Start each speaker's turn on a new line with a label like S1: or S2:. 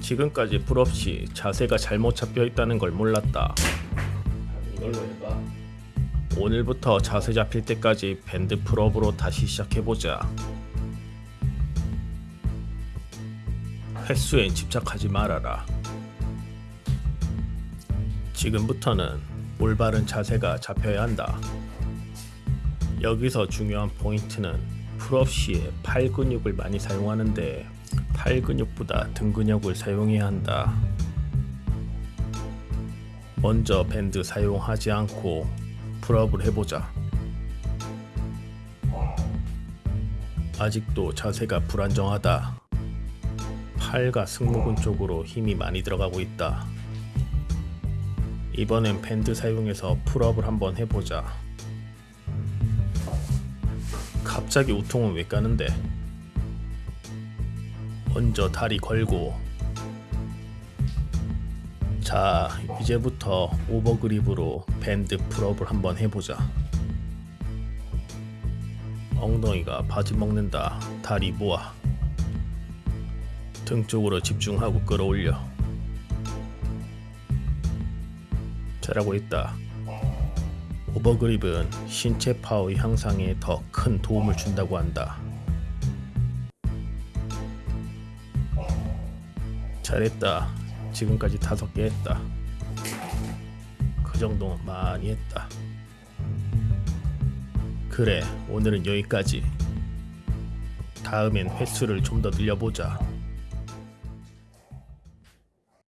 S1: 지금까지 pull-up 시 자세가 잘못 잡혀 있다는 걸 몰랐다. 오늘부터 자세 잡힐 때까지 밴드 pull-up으로 다시 시작해보자. 횟수엔 집착하지 말아라. 지금부터는 올바른 자세가 잡혀야 한다. 여기서 중요한 포인트는 pull-up 시에 팔 근육을 많이 사용하는데 팔 근육보다 등 근육을 사용해야 한다. 먼저 밴드 사용하지 않고 pull-up을 해보자. 아직도 자세가 불안정하다. 팔과 승모근 쪽으로 힘이 많이 들어가고 있다. 이번엔 밴드 사용해서 pull-up을 한번 해보자. 갑자기 웃통은 왜 까는데? 먼저 다리 걸고. 자 이제부터 overgrip으로 밴드 pull-up을 한번 해보자. 엉덩이가 바지 먹는다. 다리 모아. 등 쪽으로 집중하고 끌어올려. 잘하고 있다. 오버그립은 신체 파워 향상에 더 큰 도움을 준다고 한다 잘했다. 지금까지 다섯 개 했다. 그 정도면 많이 했다. 그래, 오늘은 여기까지. 다음엔 횟수를 좀 더 늘려보자.